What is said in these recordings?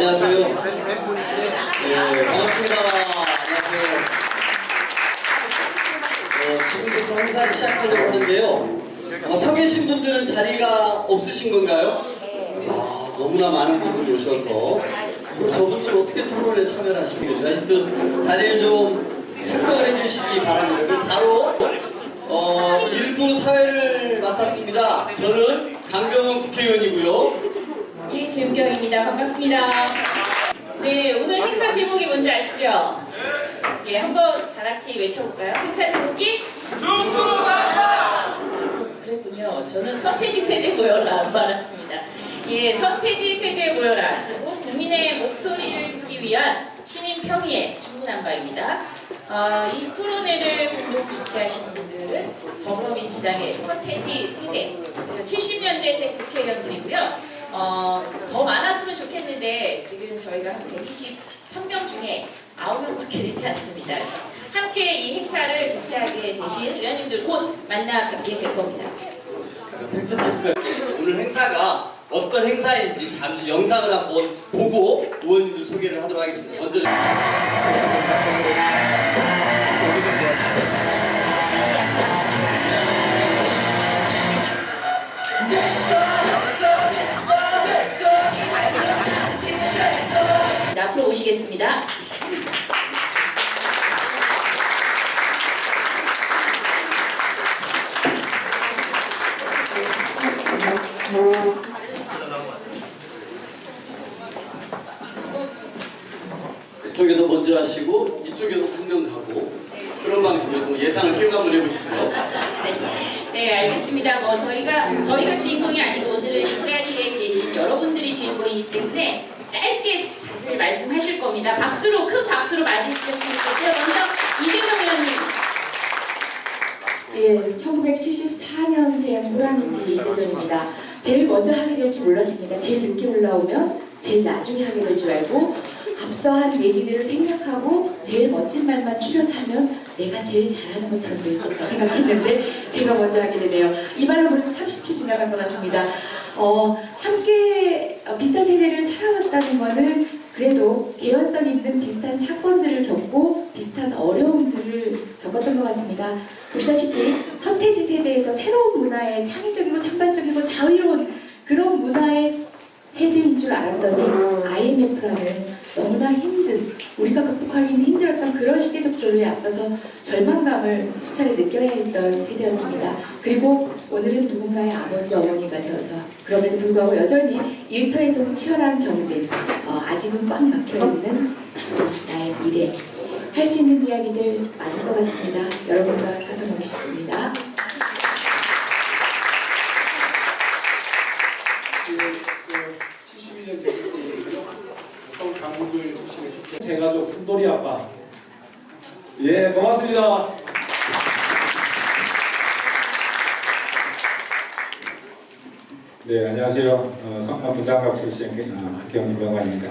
안녕하세요. 네, 반갑습니다. 안녕하세요. 어, 지금부터 행사를 시작하려고 하는데요. 어, 서 계신 분들은 자리가 없으신 건가요? 아, 너무나 많은 분들이 오셔서 그럼 저분들 어떻게 토론에 참여를 하시겠어요? 하여튼 자리를 좀 착석을 해주시기 바랍니다. 바로 어, 일부 사회를 맡았습니다. 저는 강병원 국회의원이고요. 예, 재우경입니다. 반갑습니다. 네, 오늘 행사 제목이 뭔지 아시죠? 예, 한번 다 같이 외쳐볼까요? 행사 제목이? 그랬군요. 저는 서태지 세대 모여라 말았습니다. 예, 서태지 세대 모여라. 그리고 국민의 목소리를 듣기 위한 시민 평의의 중구난방입니다. 어, 이 토론회를 공동 주최하신 분들은 더불어민주당의 서태지 세대, 그래서 70년대생 국회의원들이고요. 어, 좋겠는데 지금 저희가 한 123명 중에 9명밖에 되지 않습니다. 함께 이 행사를 주최하게 되신 의원님들 곧 만나 뵙게 될 겁니다. 오늘 행사가 어떤 행사인지 잠시 영상을 한번 보고 의원님들 소개를 하도록 하겠습니다. 먼저 그쪽에서 먼저 하시고 이쪽에서 한 명 가고 그런 방식으로 좀 예상을 한번 해보시죠. 네, 네, 알겠습니다. 뭐 저희가 저희가 주인공이 아니고 오늘은 이 자리에 계신 여러분들이 주인공이기 때문에 짧게 다들 말씀하실 겁니다. 박수로 큰 박수로 맞이해주셨으면 좋겠어요. 먼저 이재명 의원님. 예, 1974년생 호랑이띠 이재정입니다. 제일 먼저 하게 될 줄 몰랐습니다. 제일 늦게 올라오면 제일 나중에 하게 될 줄 알고 앞서 한 얘기들을 생략하고 제일 멋진 말만 추려서 하면 내가 제일 잘하는 것처럼 보이겠다 생각했는데 제가 먼저 하게 되네요. 이 말로 벌써 30초 지나간 것 같습니다. 어, 함께 어, 비슷한 세대를 살아왔다는 거는 그래도 개연성 있는 비슷한 사건들을 겪고 비슷한 어려움들을 겪었던 것 같습니다. 보시다시피 서태지 세대에서 새로운 문화의 창의적이고 창발적이고 자유로운 그런 문화의 세대인 줄 알았더니 IMF라는 너무나 힘든 우리가 극복하기는 힘들었던 그런 시대적 조류에 앞서서 절망감을 수차례 느껴야 했던 세대였습니다. 그리고 오늘은 누군가의 아버지 어머니가 되어서 그럼에도 불구하고 여전히 일터에서는 치열한 경쟁 어, 아직은 꽉 막혀 있는 나의 미래 할 수 있는 이야기들 많을 것 같습니다. 여러분과 소통하고 싶습니다. 그 71년 됐을 때 서울 강북을 제 가족 순돌이 아빠 예 고맙습니다 네, 안녕하세요. 어, 성남 분당갑 출신 어, 국회의원 김병관입니다.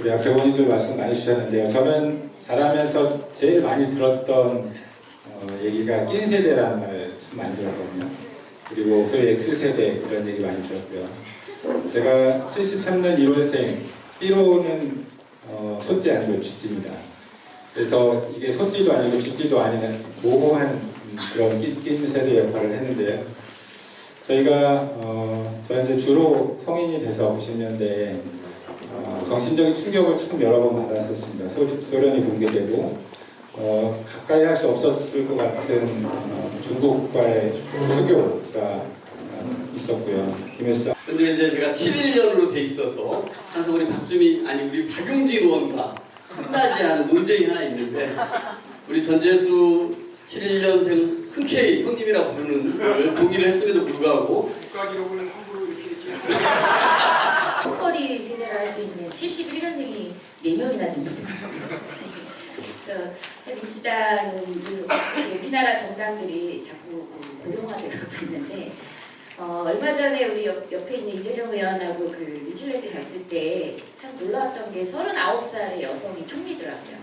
우리 앞에 의원님들 말씀 많이 주셨는데요. 저는 자라면서 제일 많이 들었던 어, 얘기가 낀 세대라는 말참 많이 들었거든요. 그리고 소위 X세대 이런 얘기 많이 들었고요. 제가 73년 1월생, 띠로는 어, 소띠 아니고 쥐띠입니다. 그래서 이게 소띠도 아니고 쥐띠도 아닌 모호한 음, 그런 세대 역할을 했는데요. 저희가 어, 저 이제 주로 성인이 돼서 90년대에 어, 정신적인 충격을 참 여러 번 받았었습니다. 소, 소련이 붕괴되고 어, 가까이 할 수 없었을 것 같은 어, 중국과의 수교가 어, 있었고요. 김일성 근데 이제 제가 7일년으로 돼 있어서 항상 우리 박주민 아니 우리 박용진 의원과 끝나지 않은 논쟁이 하나 있는데 우리 전재수 71년생 흔쾌히 형님이라 부르는 걸 동의를 했음에도 불구하고 국가 기록을 함부로 이렇게 이렇게 턱걸이 세대를 할수 있는 71년생이 4명이나 됩니다. 그래서 그 우리나라 정당들이 자꾸 그 고령화돼 가고 있는데 어, 얼마 전에 우리 옆, 옆에 있는 이재명 의원하고 그 뉴질랜드 갔을 때 참 놀라웠던 게 39살의 여성이 총리더라고요.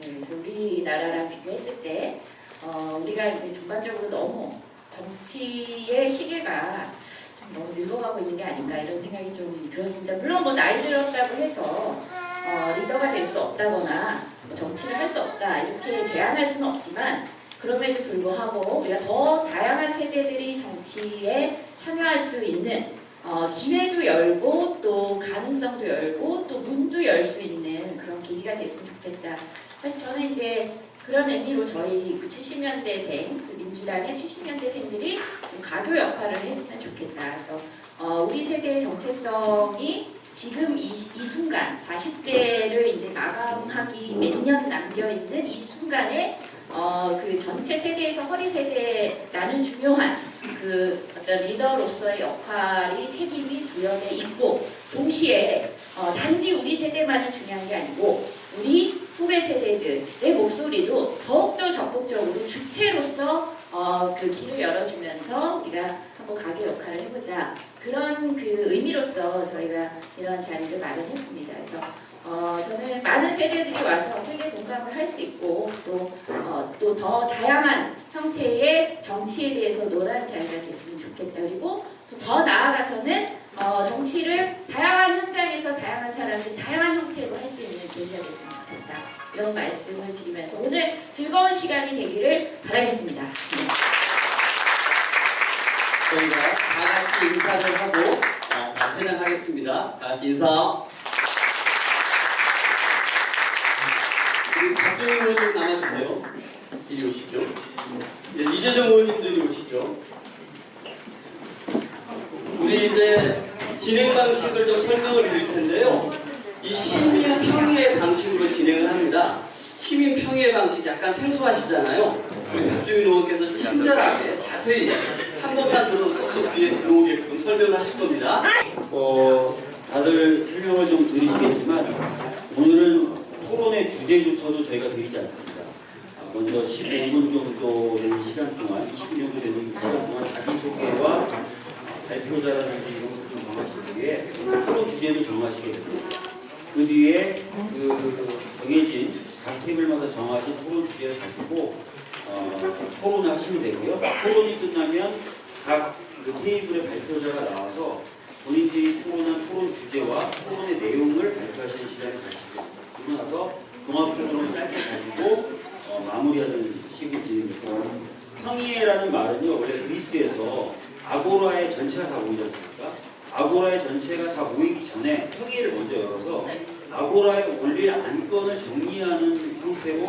네, 그래서 우리나라랑 비교했을 때 어, 우리가 이제 전반적으로 너무 정치의 시계가 좀 너무 늙어가고 있는 게 아닌가 이런 생각이 좀 들었습니다. 물론 뭐 나이 들었다고 해서 어, 리더가 될 수 없다거나 뭐 정치를 할 수 없다 이렇게 제한할 수는 없지만 그럼에도 불구하고 우리가 더 다양한 세대들이 정치에 참여할 수 있는 어, 기회도 열고 또 가능성도 열고 또 문도 열 수 있는 그런 계기가 됐으면 좋겠다. 사실 저는 이제 그런 의미로 저희 그 70년대생, 그 민주당의 70년대생들이 좀 가교 역할을 했으면 좋겠다. 그래서 어, 우리 세대의 정체성이 지금 이, 이 순간 40대를 이제 마감하기 몇 년 남겨 있는 이 순간에 어, 그 전체 세대에서 허리 세대라는 중요한 그 어떤 리더로서의 역할이 책임이 부여돼 있고 동시에 어, 단지 우리 세대만은 중요한 게 아니고 우리 후배 세대들의 목소리도 더욱더 적극적으로 주체로서 어, 그 길을 열어주면서 우리가 한번 가게 역할을 해보자 그런 그 의미로서 저희가 이런 자리를 마련했습니다. 그래서 어, 저는 많은 세대들이 와서 세계 공감을 할 수 있고 또더 다양한 형태의 정치에 대해서 논하는 자리가 됐으면 좋겠다. 그리고 또 더 나아가서는 어, 정치를 다양한 현장에서 다양한 사람들 다양한 형태로 할 수 있는 계기가 됐으면 좋겠다. 이런 말씀을 드리면서 오늘 즐거운 시간이 되기를 바라겠습니다. 네. 저희가 다 같이 인사를 하고 어, 다 퇴장하겠습니다. 다 같이 인사. 의원님 남아주세요. 이리 오시죠. 예, 이재정 의원님도 이리 오시죠. 우리 이제 진행 방식을 좀 설명을 드릴 텐데요. 이 시민 평의의 방식으로 진행을 합니다. 시민 평의의 방식 약간 생소하시잖아요. 우리 박주민 의원께서 친절하게 자세히 한 번만 들어서 쏙쏙 귀에 들어오게끔 설명하실 겁니다. 어, 다들 설명을 좀 들으시겠지만 오늘은 토론의 주제조차도 저희가 드리지 않습니다. 아, 먼저 15분 정도 되는 시간 동안, 20분 정도 되는 시간 동안 자기소개와 발표자라든지 이런 것들 좀 정하신 뒤에 토론 주제도 정하시게 됩니다. 그 뒤에 그 정해진 각 테이블마다 정하신 토론 주제를 가지고 어, 토론을 하시면 되고요. 토론이 끝나면 각 그 테이블의 발표자가 나와서 본인들이 토론한 토론 주제와 토론의 내용을 발표하시는 시간을 가지고 그러고 나서 종합 토론을 짧게 가지고 어, 마무리하는 식으로. 평의회라는 말은요 원래 그리스에서 아고라의 전체가 다 모이지 않습니까? 아고라의 전체가 다 모이기 전에 평의회를 먼저 열어서 아고라의 원리 안건을 정리하는 형태로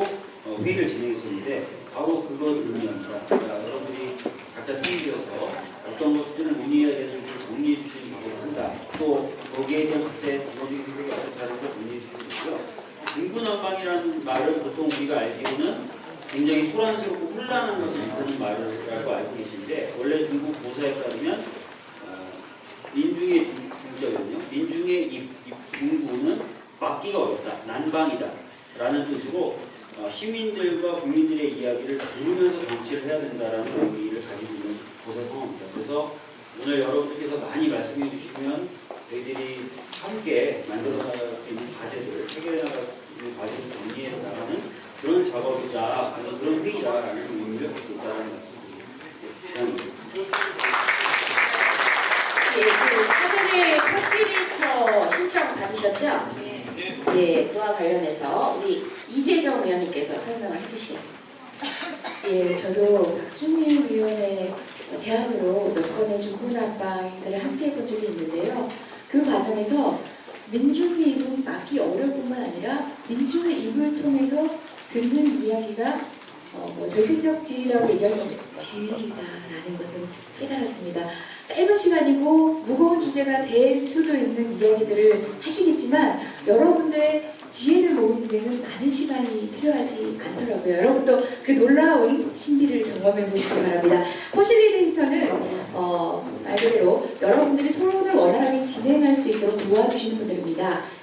어, 회의를 진행했었는데 바로 그걸 의미합니다. 그러니까 여러분들이 각자 테이블에서 어떤 것들을 논의해야 되는지 정리해 주시는 작업을 한다. 또 거기에 대한 각자의 기본적인 생각이 어떻다는 걸 정리해 주시면 되고요. 중구난방이라는 말을 보통 우리가 알기로는 굉장히 소란스럽고 혼란한 것을 일컫는 말이라고 알고 계신데 원래 중국 고사에 따르면 어, 민중의 중, 중자거든요. 민중의 이, 이 중구는 막기가 어렵다. 난방이다. 라는 뜻으로 어, 시민들과 국민들의 이야기를 들으면서 정치를 해야 된다라는 의미를 가지고 있는 고사 상황입니다. 그래서 오늘 여러분들께서 많이 말씀해 주시면 저희들이 함께 만들어 나갈 수 있는 과제들을 해결해 나갈 수 있는 과제를 정리해 나가는 그런 작업이자 아니, 그런 회의라는 의미를 갖고 있다는 말씀드립니다. 예, 그 사전에 퍼시리터 신청 받으셨죠? 예, 그와 관련해서 우리 이재정 의원님께서 설명을 해주시겠습니다. 예, 저도 박준민 위원의 제안으로 몇 번의 중구난방 행사를 함께 해본 적이 있는데요. 그 과정에서 민중의 입은 막기 어려울 뿐만 아니라 민중의 입을 통해서 듣는 이야기가 어, 뭐 절대적 진리라고 얘기할 수 없는 진리다라는 것을 깨달았습니다. 짧은 시간이고 무거운 주제가 될 수도 있는 이야기들을 하시겠지만 여러분들의 지혜를 모으는 데는 많은 시간이 필요하지 않더라고요. 여러분도 그 놀라운 신비를 경험해 보시기 바랍니다. 포실리데이터는 어, 말 그대로 여러분들이 토론을 원활하게 진행할 수 있도록 도와주시는 분들입니다.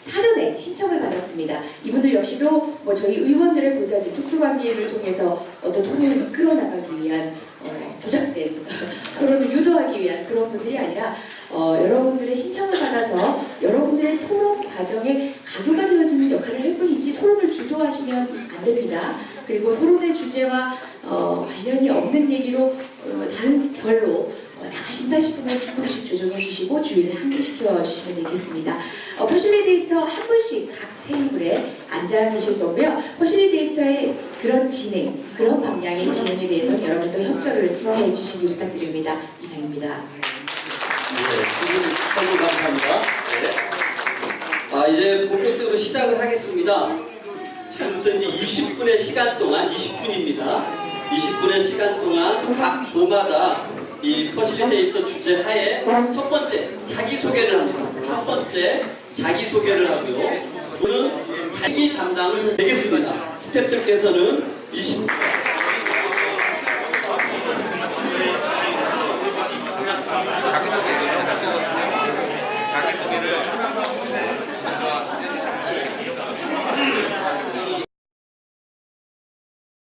사전에 신청을 받았습니다. 이분들 역시도 뭐 저희 의원들의 보좌진 특수관계를 통해서 어떤 토론을 이끌어 나가기 위한 어, 조작된 토론을 유도하기 위한 그런 분들이 아니라 어, 여러분들의 신청을 받아서 여러분들의 토론 과정에 가교가 되어지는 역할을 할 뿐이지 토론을 주도하시면 안 됩니다. 그리고 토론의 주제와 어, 관련이 없는 얘기로 어, 다른 결로 어, 나가신다 싶으면 조금씩 조정해 주시고 주의를 환기시켜 주시면 되겠습니다. 어, facilitator 한 분씩 각 테이블에 앉아 계실 거고요. facilitator의 그런 진행, 그런 방향의 진행에 대해서는 여러분도 협조를 해 주시기 부탁드립니다. 이상입니다. 네, 설명 감사합니다. 네. 아, 이제 본격적으로 시작을 하겠습니다. 지금부터 이제 20분의 시간 동안, 20분입니다. 20분의 시간 동안 각 조마다 이 퍼실리테이터 주제 하에 첫 번째 자기소개를 합니다. 첫 번째 자기소개를 하고요. 저는 발기 담당을 되겠습니다. 스태프들께서는 20분